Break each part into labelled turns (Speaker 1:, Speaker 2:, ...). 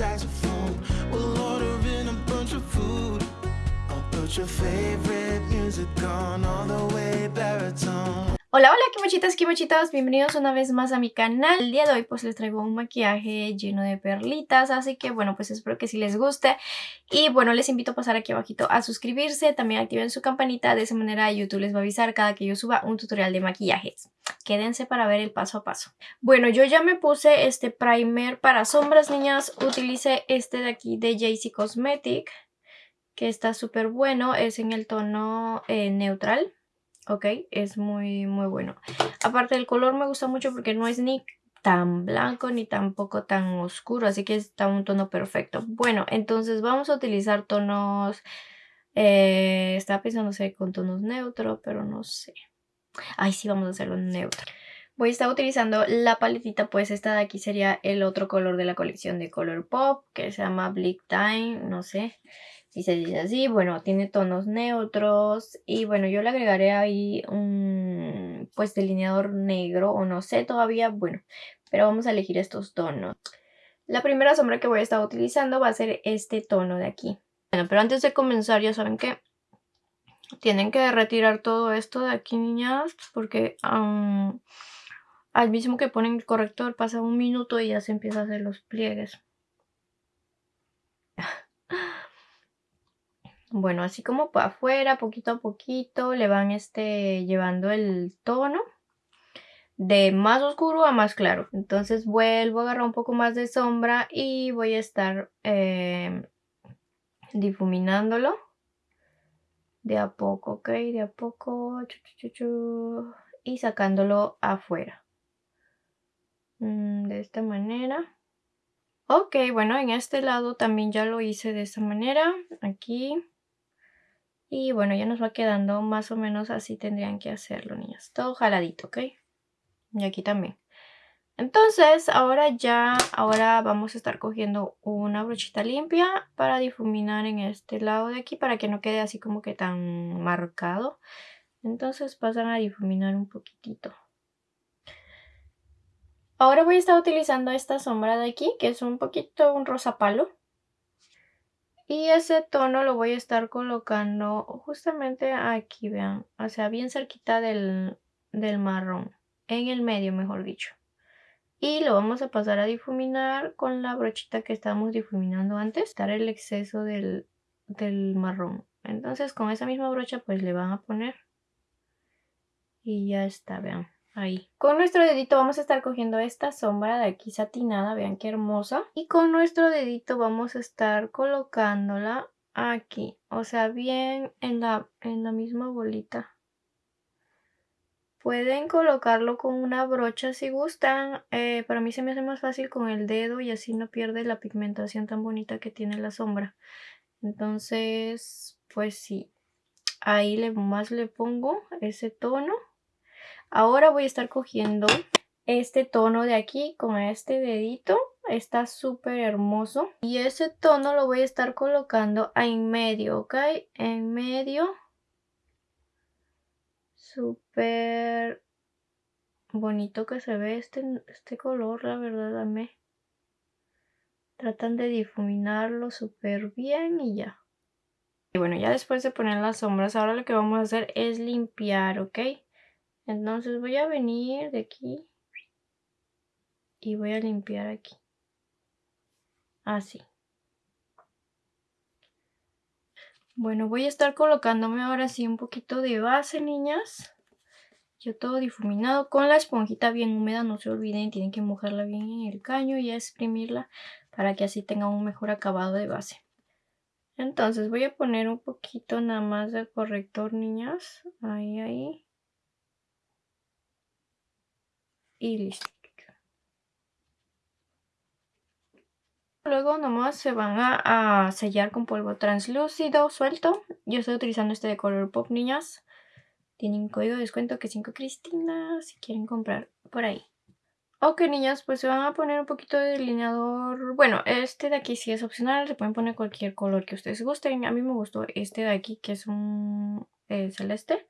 Speaker 1: saxophone. We'll order in a bunch of food. I'll put your favorite music on all the way baritone.
Speaker 2: Hola, hola, kimochitas, kimochitas, bienvenidos una vez más a mi canal. El día de hoy pues les traigo un maquillaje lleno de perlitas, así que bueno, pues espero que sí les guste. Y bueno, les invito a pasar aquí abajito a suscribirse, también activen su campanita, de esa manera YouTube les va a avisar cada que yo suba un tutorial de maquillajes. Quédense para ver el paso a paso. Bueno, yo ya me puse este primer para sombras, niñas. Utilicé este de aquí de JC Cosmetic, que está súper bueno, es en el tono eh, neutral ok, es muy muy bueno. Aparte el color me gusta mucho porque no es ni tan blanco ni tampoco tan oscuro, así que está un tono perfecto. Bueno, entonces vamos a utilizar tonos, eh, estaba pensando sé, con tonos neutros, pero no sé. Ay, sí, vamos a hacerlo neutro. Voy a estar utilizando la paletita, pues esta de aquí sería el otro color de la colección de Color Pop, que se llama Bleak Time, no sé si se dice así. Bueno, tiene tonos neutros y bueno, yo le agregaré ahí un pues delineador negro o no sé todavía, bueno, pero vamos a elegir estos tonos. La primera sombra que voy a estar utilizando va a ser este tono de aquí. Bueno, pero antes de comenzar ya saben que tienen que retirar todo esto de aquí, niñas, porque al mismo que ponen el corrector pasa un minuto y ya se empieza a hacer los pliegues. Bueno, así como para afuera, poquito a poquito, le van este, llevando el tono de más oscuro a más claro. Entonces vuelvo a agarrar un poco más de sombra y voy a estar eh, difuminándolo de a poco, ¿ok? De a poco, y sacándolo afuera. Mm, de esta manera. Ok, bueno, en este lado también ya lo hice de esta manera. Aquí. Y bueno, ya nos va quedando más o menos así tendrían que hacerlo, niñas. Todo jaladito, ¿ok? Y aquí también. Entonces, ahora ya, ahora vamos a estar cogiendo una brochita limpia para difuminar en este lado de aquí para que no quede así como que tan marcado. Entonces pasan a difuminar un poquitito. Ahora voy a estar utilizando esta sombra de aquí, que es un poquito un rosa palo. Y ese tono lo voy a estar colocando justamente aquí, vean. O sea, bien cerquita del, marrón. En el medio, mejor dicho. Y lo vamos a pasar a difuminar con la brochita que estábamos difuminando antes. Dar el exceso del, del marrón. Entonces con esa misma brocha pues le van a poner. Y ya está, vean. Ahí. Con nuestro dedito vamos a estar cogiendo esta sombra de aquí satinada, vean qué hermosa. Y con nuestro dedito vamos a estar colocándola aquí, o sea, bien en la, en la misma bolita. Pueden colocarlo con una brocha si gustan. Eh, para mí se me hace más fácil con el dedo y así no pierde la pigmentación tan bonita que tiene la sombra. Entonces, pues sí. Ahí le, más le pongo ese tono. Ahora voy a estar cogiendo este tono de aquí con este dedito. Está súper hermoso. Y ese tono lo voy a estar colocando en medio, ¿ok? En medio. Súper bonito que se ve este, este color, la verdad, dame. Tratan de difuminarlo súper bien y ya. Y bueno, ya después de poner las sombras, ahora lo que vamos a hacer es limpiar, ¿ok? Entonces voy a venir de aquí y voy a limpiar aquí. Así. Bueno, voy a estar colocándome ahora sí un poquito de base, niñas. Yo todo difuminado con la esponjita bien húmeda, no se olviden, tienen que mojarla bien en el caño y exprimirla para que así tenga un mejor acabado de base. Entonces voy a poner un poquito nada más de corrector, niñas. Ahí, ahí. Y listo. Luego nomás se van a, sellar con polvo translúcido suelto. Yo estoy utilizando este de color pop, niñas. Tienen código de descuento que 5 Cristina si quieren comprar por ahí. Ok, niñas, pues se van a poner un poquito de delineador. Bueno, este de aquí sí es opcional. Se pueden poner cualquier color que ustedes gusten. A mí me gustó este de aquí, que es un eh, celeste.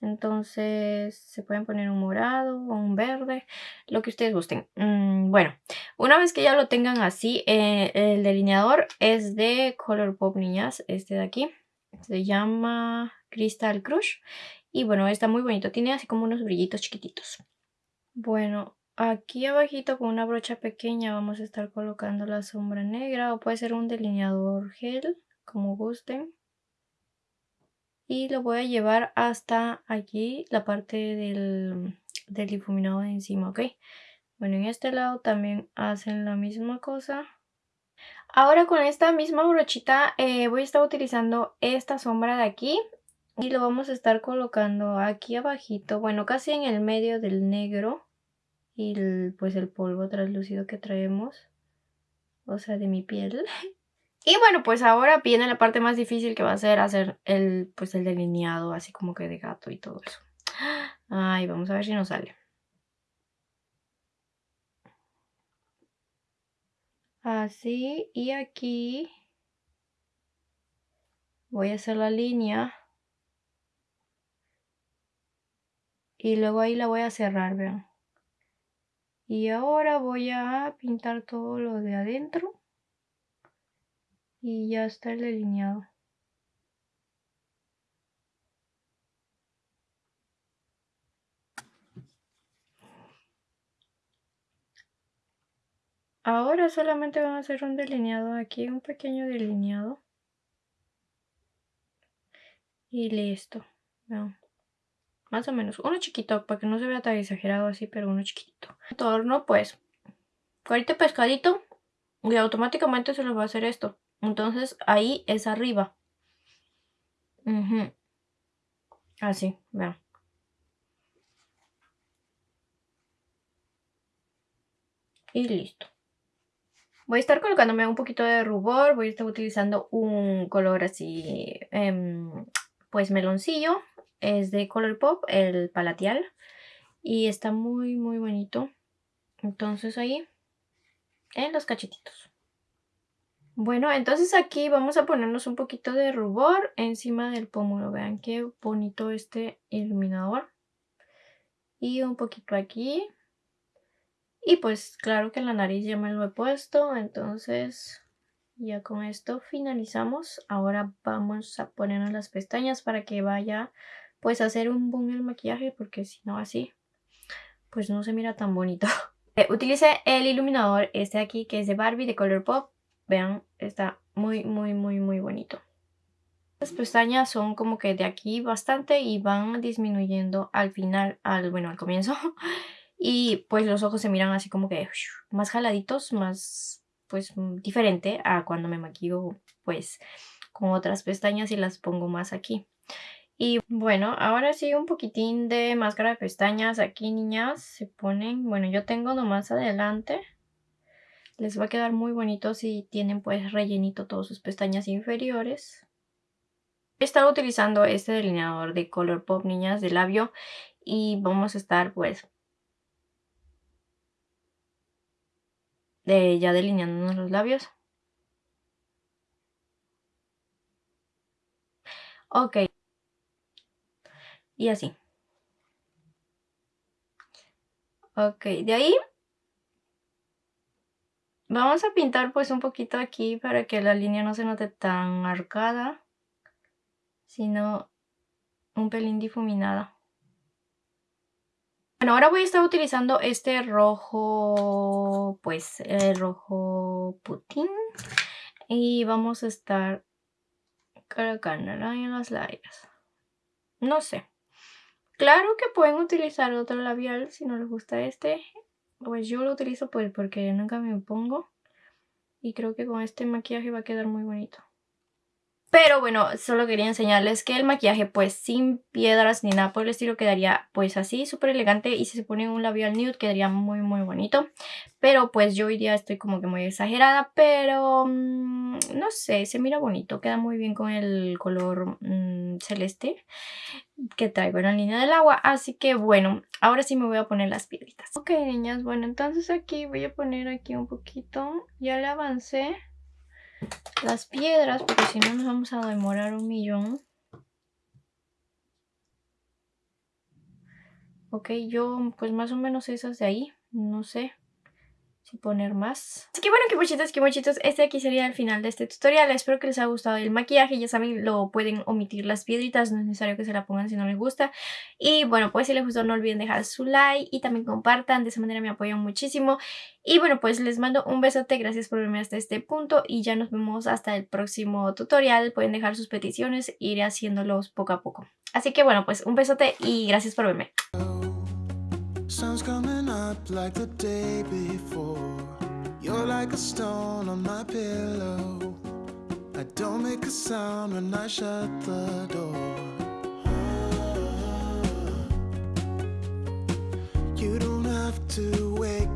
Speaker 2: Entonces se pueden poner un morado o un verde, lo que ustedes gusten. Mm, bueno, una vez que ya lo tengan así, eh, el delineador es de Color Pop Niñas, este de aquí. Se llama Crystal Crush. Y bueno, está muy bonito, tiene así como unos brillitos chiquititos. Bueno, aquí abajito con una brocha pequeña vamos a estar colocando la sombra negra o puede ser un delineador gel, como gusten y lo voy a llevar hasta aquí la parte del, difuminado de encima ok. Bueno en este lado también hacen la misma cosa. Ahora con esta misma brochita eh, voy a estar utilizando esta sombra de aquí y lo vamos a estar colocando aquí abajito bueno casi en el medio del negro y pues el polvo translúcido que traemos o sea de mi piel Y bueno, pues ahora viene la parte más difícil que va a ser hacer el, pues el delineado así como que de gato y todo eso. Ay, vamos a ver si nos sale. Así, y aquí voy a hacer la línea. Y luego ahí la voy a cerrar, vean. Y ahora voy a pintar todo lo de adentro y ya está el delineado. Ahora solamente vamos a hacer un delineado aquí, un pequeño delineado. Y listo. Más o menos. Uno chiquito, para que no se vea tan exagerado así, pero uno chiquito. Entorno, pues, cuarito pescadito. Y automáticamente se lo va a hacer esto. Entonces ahí es arriba. Así, vean. Y listo. Voy a estar colocándome un poquito de rubor. Voy a estar utilizando un color así, em, pues meloncillo. Es de Color Pop, el palatial. Y está muy, muy bonito. Entonces ahí, en los cachetitos. Bueno, entonces aquí vamos a ponernos un poquito de rubor encima del pómulo. Vean qué bonito este iluminador. Y un poquito aquí. Y pues claro que en la nariz ya me lo he puesto. Entonces ya con esto finalizamos. Ahora vamos a ponernos las pestañas para que vaya pues a hacer un boom el maquillaje. Porque si no así pues no se mira tan bonito. Eh, utilice el iluminador este aquí que es de Barbie de Color Pop Vean, está muy, muy, muy, muy bonito. Las pestañas son como que de aquí bastante y van disminuyendo al final, al bueno, al comienzo. Y pues los ojos se miran así como que más jaladitos, más pues diferente a cuando me maquillo pues con otras pestañas y las pongo más aquí. Y bueno, ahora sí un poquitín de máscara de pestañas aquí niñas se ponen, bueno yo tengo nomás adelante les va a quedar muy bonito si tienen pues rellenito todas sus pestañas inferiores. He estado utilizando este delineador de Color Pop Niñas de labio y vamos a estar pues de, ya delineándonos los labios. Ok. Y así. Ok, de ahí Vamos a pintar pues un poquito aquí para que la línea no se note tan arcada, sino un pelín difuminada. Bueno, ahora voy a estar utilizando este rojo, pues el rojo putín. Y vamos a estar colocándola en las labios. No sé. Claro que pueden utilizar otro labial si no les gusta este. Pues yo lo utilizo pues porque nunca me pongo. Y creo que con este maquillaje va a quedar muy bonito. Pero bueno, solo quería enseñarles que el maquillaje pues sin piedras ni nada por el estilo quedaría pues así súper elegante y si se pone un labial nude quedaría muy muy bonito. Pero pues yo hoy día estoy como que muy exagerada, pero mm, no sé, se mira bonito, queda muy bien con el color mm, celeste que traigo en la línea del agua. Así que bueno, ahora sí me voy a poner las piedritas. Ok niñas, bueno entonces aquí voy a poner aquí un poquito, ya le avancé las piedras, porque si no nos vamos a demorar un millón. Ok, yo pues más o menos esas de ahí, no sé si poner más. Así que bueno, que mochitos, que mochitos, este aquí sería el final de este tutorial. Espero que les haya gustado el maquillaje. Ya saben, lo pueden omitir las piedritas, no es necesario que se la pongan si no les gusta. Y bueno, pues si les gustó no olviden dejar su like y también compartan, de esa manera me apoyan muchísimo. Y bueno, pues les mando un besote, gracias por verme hasta este punto y ya nos vemos hasta el próximo tutorial. Pueden dejar sus peticiones, iré haciéndolos poco a poco. Así que bueno, pues un besote y gracias por verme.
Speaker 1: Sun's coming up like the day before. You're like a stone on my pillow. I don't make a sound when I shut the door. You don't have to wake